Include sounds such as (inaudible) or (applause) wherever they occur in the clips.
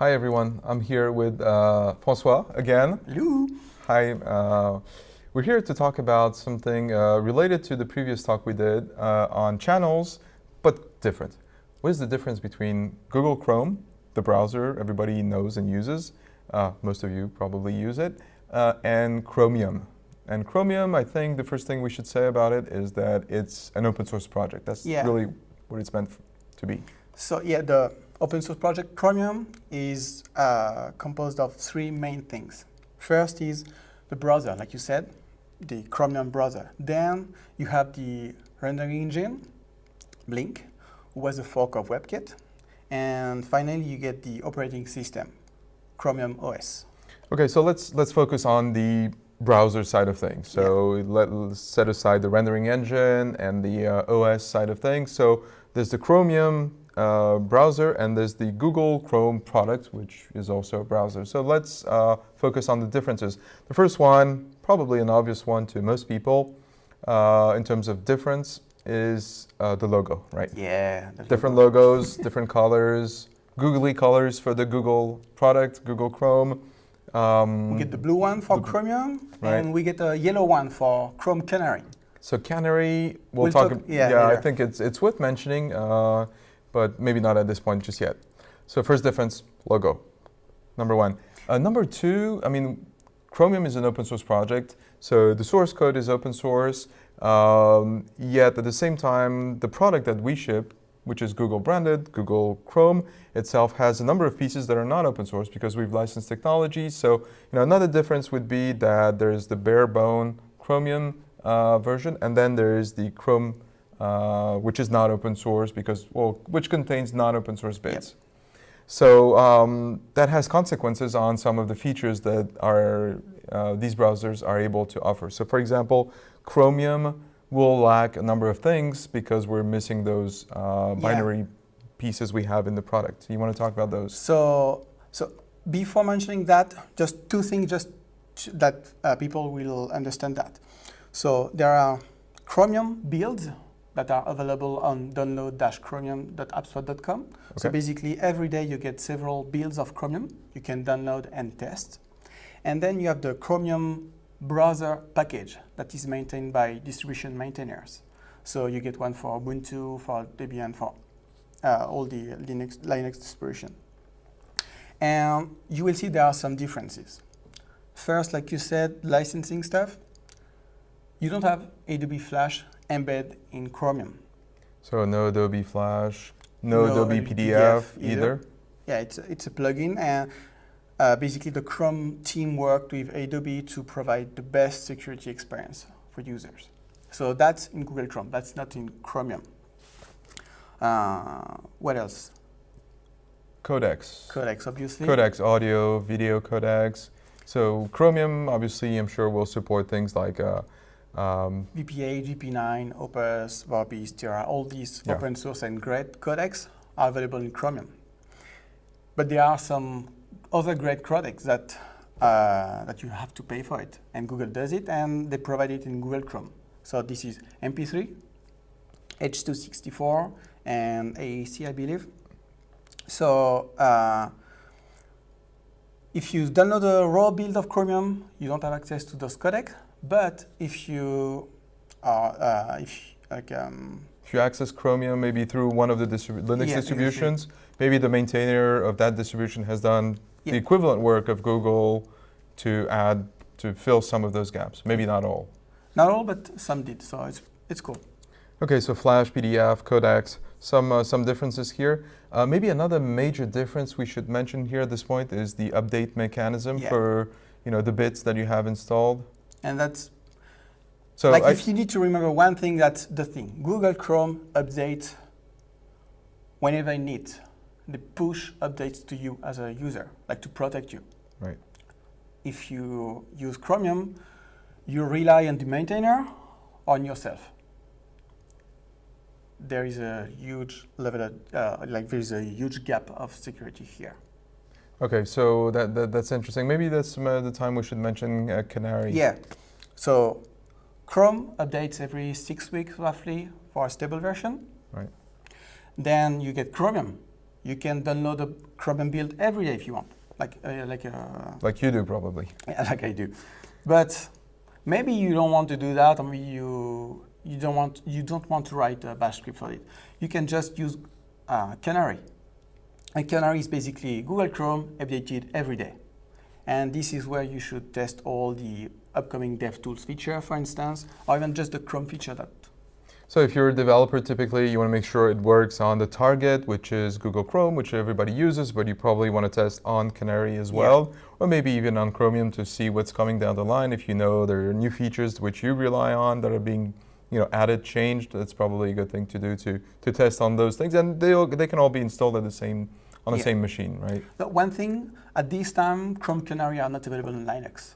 Hi everyone, I'm here with uh, Francois again. Hello. Hi, uh, we're here to talk about something uh, related to the previous talk we did uh, on channels, but different. What is the difference between Google Chrome, the browser everybody knows and uses, uh, most of you probably use it, uh, and Chromium. And Chromium, I think the first thing we should say about it is that it's an open source project. That's Yeah. really what it's meant to be. So yeah, the open source project Chromium is uh, composed of three main things. First is the browser, like you said, the Chromium browser. Then you have the rendering engine, Blink, who was a fork of WebKit. And finally, you get the operating system, Chromium OS. Okay, so let's let's focus on the browser side of things. So let, us set aside the rendering engine and the uh, OS side of things. So there's the Chromium uh, browser and there's the Google Chrome product, which is also a browser. So let's uh, focus on the differences. The first one, probably an obvious one to most people, uh, in terms of difference, is uh, the logo, right? Yeah. Different logos, (laughs) different colors, googly colors for the Google product, Google Chrome. Um, We get the blue one for Chromium, right. and we get a yellow one for Chrome Canary. So Canary, we'll, We'll talk. talk- ab- yeah, I think it's it's worth mentioning, uh, but maybe not at this point just yet. So first difference, logo, number one. Uh, number two, I mean, Chromium is an open source project, so the source code is open source. Um, yet at the same time, the product that we ship, which is Google branded, Google Chrome itself has a number of pieces that are not open source because we've licensed technology. So you know, another difference would be that there's the bare bone Chromium uh, version, and then there is the Chrome, uh, which is not open source because, well, which contains non-open source bits. So um, that has consequences on some of the features that are uh, these browsers are able to offer. So, for example, Chromium will lack a number of things because we're missing those uh, Yeah. binary pieces we have in the product. You want to talk about those? So, so before mentioning that, just two things just that uh, people will understand that. So there are Chromium builds that are available on download-chromium.appspot.com. So basically every day you get several builds of Chromium you can download and test. And then you have the Chromium browser package that is maintained by distribution maintainers. So you get one for Ubuntu, for Debian, for uh, all the Linux, Linux distribution. And you will see there are some differences. First, like you said, licensing stuff. You don't have Adobe Flash embed in Chromium. So no Adobe Flash, no, No Adobe PDF, PDF either. either. Yeah, it's a, it's a plugin, and uh, basically the Chrome team worked with Adobe to provide the best security experience for users. So that's in Google Chrome. That's not in Chromium. Uh, what else? Codecs. Codecs, obviously. Codecs, audio, video codecs. So Chromium, obviously, I'm sure will support things like uh, um, VP8, VP9, Opus, Vorbis, Theora, all these Yeah. open source and great codecs are available in Chromium. But there are some other great codecs that, uh, that you have to pay for it. And Google does it, and they provide it in Google Chrome. So this is MP3, H264, and AAC, I believe. So uh, if you download a raw build of Chromium, you don't have access to those codecs. But if you are, uh, if like, um, If you access Chromium maybe through one of the distribu- Linux Yeah, distributions, maybe the maintainer of that distribution has done Yeah. the equivalent work of Google to add, to fill some of those gaps. Maybe not all. not all, but some did. So it's it's cool. Okay, so Flash, PDF, codecs, some, uh, some differences here. Uh, maybe another major difference we should mention here at this point is the update mechanism Yeah. for you know, the bits that you have installed. And that's So like I- if you need to remember one thing, that's the thing. Google Chrome updates whenever it needs. They push updates to you as a user, like to protect you. Right. If you use Chromium, you rely on the maintainer on yourself. There is a huge level of, uh, like there is a huge gap of security here. Okay, so that, that that's interesting. Maybe that's uh, the time we should mention uh, Canary. Yeah. So Chrome updates every six weeks roughly for a stable version. Right. Then you get Chromium You can download a Chromium build every day if you want, like uh, like uh, Like you do probably. (laughs) Yeah, like I do. But maybe you don't want to do that, or maybe you you don't want you don't want to write a bash script for it. You can just use uh, Canary. And Canary is basically Google Chrome updated every day. And this is where you should test all the upcoming DevTools feature, for instance, or even just the Chrome feature that So if you're a developer, typically you want to make sure it works on the target, which is Google Chrome, which everybody uses, but you probably want to test on Canary as Yeah. well, or maybe even on Chromium to see what's coming down the line. If you know there are new features which you rely on that are being you know, added, changed, that's probably a good thing to do to, to test on those things. And they they can all be installed at the same, on the Yeah. same machine, right? But one thing, at this time, Chrome Canary are not available in Linux,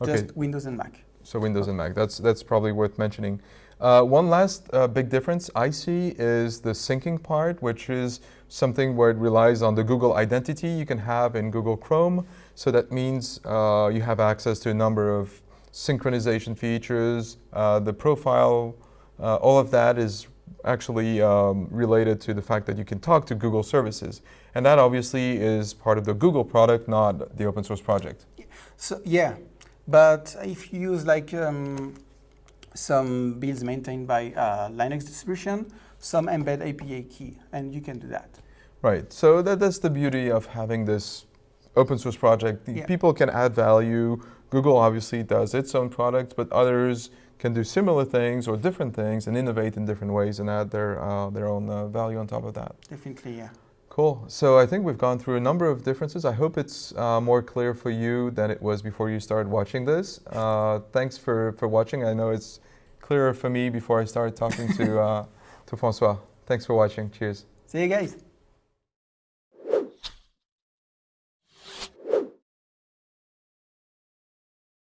Okay. just Windows and Mac. So Windows and Mac. That's that's probably worth mentioning. Uh, one last uh, big difference I see is the syncing part, which is something where it relies on the Google identity you can have in Google Chrome. So that means uh, you have access to a number of synchronization features. Uh, the profile, uh, all of that is actually um, related to the fact that you can talk to Google services. And that obviously is part of the Google product, not the open source project. So yeah, but if you use like um, some builds maintained by uh, Linux distribution, some embed API key, and you can do that. Right. So that, that's the beauty of having this open source project. Yeah. People can add value. Google obviously does its own product, but others can do similar things or different things and innovate in different ways and add their uh, their own uh, value on top of that. Definitely, yeah. Cool. So I think we've gone through a number of differences. I hope it's uh, more clear for you than it was before you started watching this. Uh, thanks for, for watching. I know it's clearer for me before I started talking to (laughs) uh, to François. Thanks for watching. Cheers. See you guys.